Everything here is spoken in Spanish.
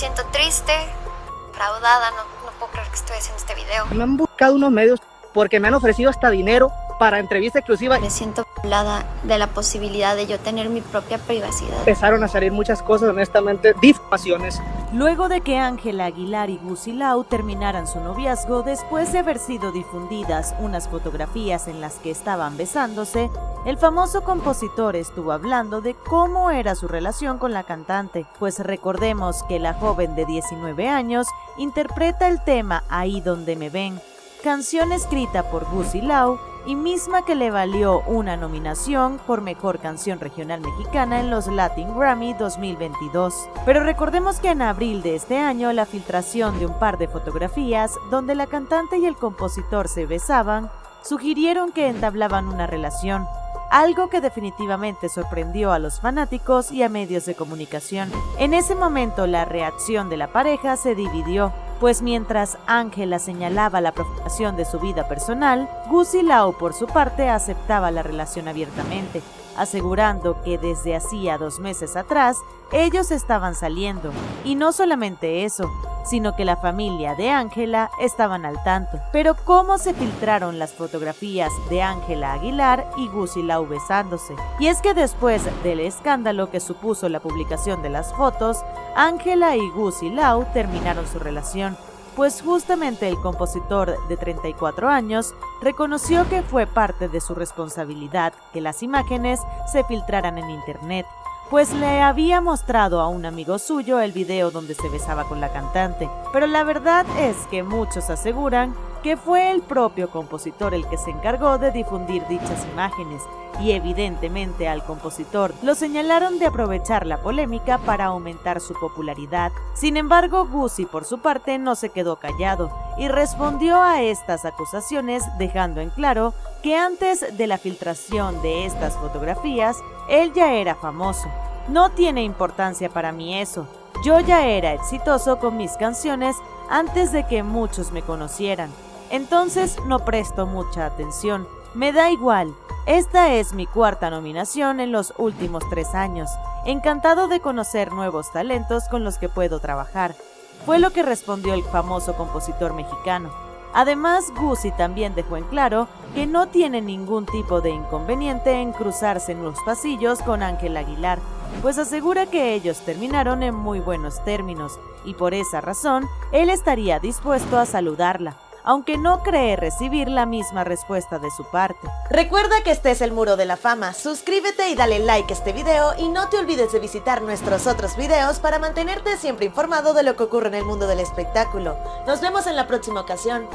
siento triste, fraudada, no, no puedo creer que estoy haciendo este video. Me han buscado unos medios porque me han ofrecido hasta dinero para entrevista exclusiva. Me siento hablada de la posibilidad de yo tener mi propia privacidad. Empezaron a salir muchas cosas, honestamente, difamaciones. Luego de que Ángela Aguilar y Gusi Lau terminaran su noviazgo después de haber sido difundidas unas fotografías en las que estaban besándose, el famoso compositor estuvo hablando de cómo era su relación con la cantante, pues recordemos que la joven de 19 años interpreta el tema Ahí donde me ven, canción escrita por Gusi Lau y misma que le valió una nominación por Mejor Canción Regional Mexicana en los Latin Grammy 2022. Pero recordemos que en abril de este año la filtración de un par de fotografías donde la cantante y el compositor se besaban sugirieron que entablaban una relación, algo que definitivamente sorprendió a los fanáticos y a medios de comunicación. En ese momento la reacción de la pareja se dividió, pues mientras Ángela señalaba la profanación de su vida personal, Gusi Lau por su parte aceptaba la relación abiertamente, asegurando que desde hacía dos meses atrás ellos estaban saliendo. Y no solamente eso, sino que la familia de Ángela estaban al tanto. Pero ¿cómo se filtraron las fotografías de Ángela Aguilar y Gusi Lau besándose? Y es que después del escándalo que supuso la publicación de las fotos, Ángela y Lau terminaron su relación pues justamente el compositor de 34 años reconoció que fue parte de su responsabilidad que las imágenes se filtraran en internet, pues le había mostrado a un amigo suyo el video donde se besaba con la cantante, pero la verdad es que muchos aseguran que fue el propio compositor el que se encargó de difundir dichas imágenes, y evidentemente al compositor lo señalaron de aprovechar la polémica para aumentar su popularidad. Sin embargo, Guzzi por su parte no se quedó callado y respondió a estas acusaciones dejando en claro que antes de la filtración de estas fotografías, él ya era famoso. No tiene importancia para mí eso, yo ya era exitoso con mis canciones antes de que muchos me conocieran. Entonces no presto mucha atención. Me da igual. Esta es mi cuarta nominación en los últimos tres años. Encantado de conocer nuevos talentos con los que puedo trabajar. Fue lo que respondió el famoso compositor mexicano. Además, Guzzi también dejó en claro que no tiene ningún tipo de inconveniente en cruzarse en los pasillos con Ángel Aguilar, pues asegura que ellos terminaron en muy buenos términos y por esa razón él estaría dispuesto a saludarla aunque no cree recibir la misma respuesta de su parte. Recuerda que este es el Muro de la Fama, suscríbete y dale like a este video y no te olvides de visitar nuestros otros videos para mantenerte siempre informado de lo que ocurre en el mundo del espectáculo. Nos vemos en la próxima ocasión.